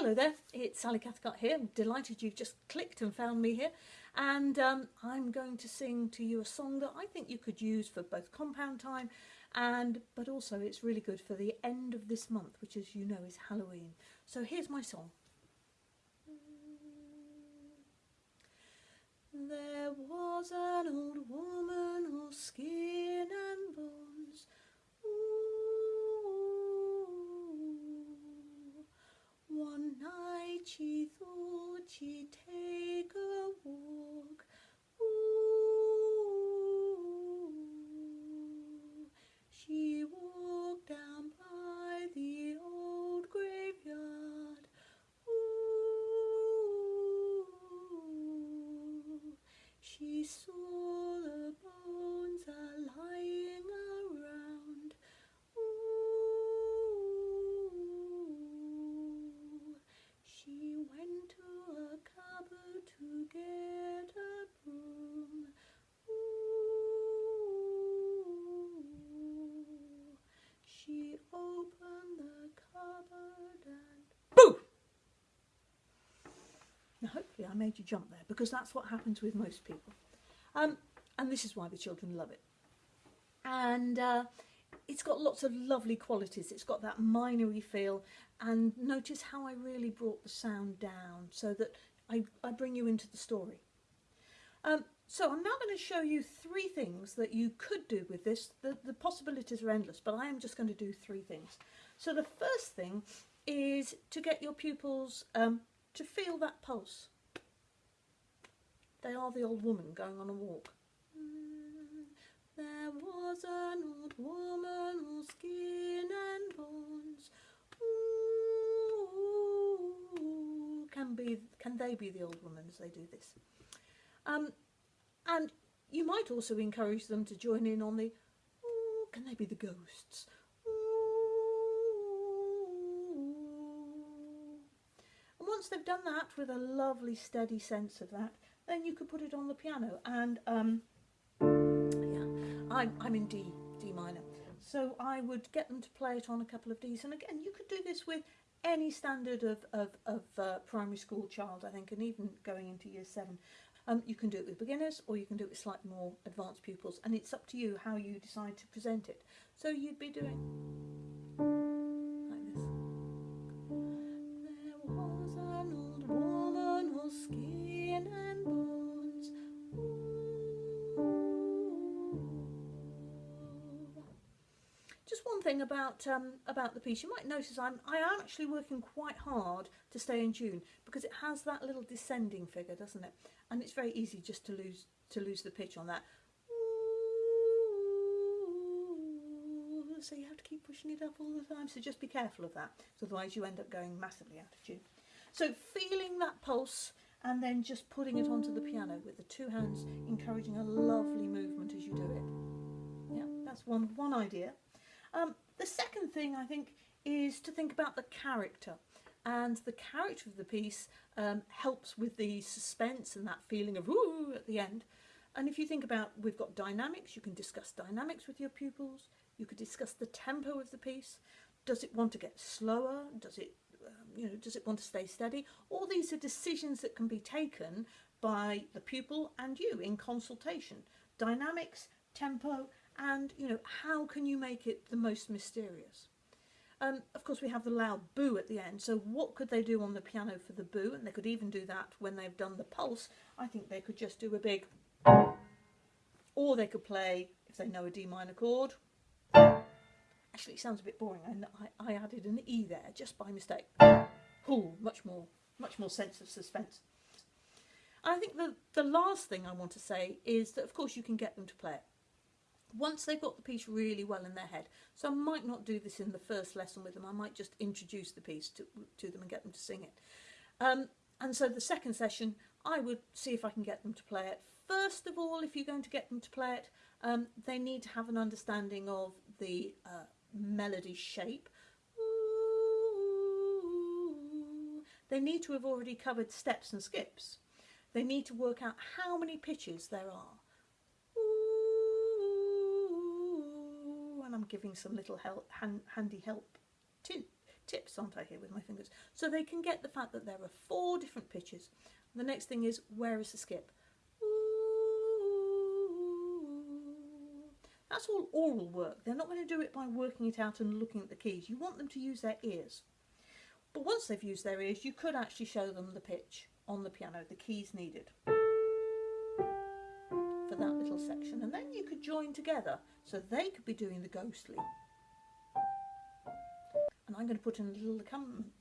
Hello there, it's Sally Cathcart here. I'm delighted you've just clicked and found me here. And um, I'm going to sing to you a song that I think you could use for both compound time and but also it's really good for the end of this month, which as you know is Halloween. So here's my song. There was an old woman all skin and bones. Ooh. One night she thought she'd take a walk. Ooh. She walked down by the old graveyard. Ooh. She saw the bones are lying around. Ooh. She went to a cupboard to get a broom. Ooh. She opened the cupboard and boo! Now, hopefully, I made you jump there because that's what happens with most people. Um, and this is why the children love it. And uh, it's got lots of lovely qualities. It's got that minery feel. And notice how I really brought the sound down so that I, I bring you into the story. Um, so I'm now going to show you three things that you could do with this. The, the possibilities are endless, but I am just going to do three things. So the first thing is to get your pupils um, to feel that pulse. They are the old woman going on a walk. There was an old woman, all skin and bones. Ooh, can be can they be the old woman as they do this? Um, and you might also encourage them to join in on the. Ooh, can they be the ghosts? And once they've done that with a lovely steady sense of that, then you could put it on the piano. And um, yeah, I'm, I'm in D, D minor. So I would get them to play it on a couple of Ds. And again, you could do this with any standard of, of, of uh, primary school child, I think, and even going into year seven. Um, you can do it with beginners or you can do it with slightly more advanced pupils. And it's up to you how you decide to present it. So you'd be doing Just one thing about um, about the piece, you might notice I'm I am actually working quite hard to stay in tune because it has that little descending figure, doesn't it? And it's very easy just to lose to lose the pitch on that. So you have to keep pushing it up all the time. So just be careful of that, otherwise you end up going massively out of tune. So feeling that pulse and then just putting it onto the piano with the two hands, encouraging a lovely movement as you do it. Yeah, that's one one idea. Um, the second thing I think is to think about the character. And the character of the piece um, helps with the suspense and that feeling of ooh at the end. And if you think about, we've got dynamics, you can discuss dynamics with your pupils. You could discuss the tempo of the piece. Does it want to get slower? Does it, um, you know, does it want to stay steady? All these are decisions that can be taken by the pupil and you in consultation. Dynamics, tempo, and you know how can you make it the most mysterious? Um, of course we have the loud boo at the end. So what could they do on the piano for the boo? And they could even do that when they've done the pulse. I think they could just do a big or they could play if they know a d minor chord. Actually it sounds a bit boring. I, I added an e there just by mistake. Much more much more sense of suspense. And i think the the last thing i want to say is that of course you can get them to play it once they've got the piece really well in their head. So I might not do this in the first lesson with them. I might just introduce the piece to, to them and get them to sing it. Um, and so the second session, I would see if I can get them to play it. First of all, if you're going to get them to play it, um, they need to have an understanding of the uh, melody shape. They need to have already covered steps and skips. They need to work out how many pitches there are. And I'm giving some little help, hand, handy help tips aren't I, here with my fingers? So they can get the fact that there are four different pitches. The next thing is, where is the skip? That's all oral work. They're not going to do it by working it out and looking at the keys. You want them to use their ears. But once they've used their ears, you could actually show them the pitch on the piano, the keys needed that little section. And then you could join together so they could be doing the ghostly. And I'm going to put in a little accompaniment.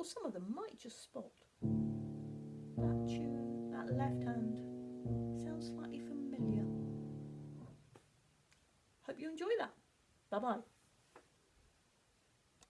Course, some of them might just spot that tune, that left hand sounds slightly familiar. Hope you enjoy that. Bye bye.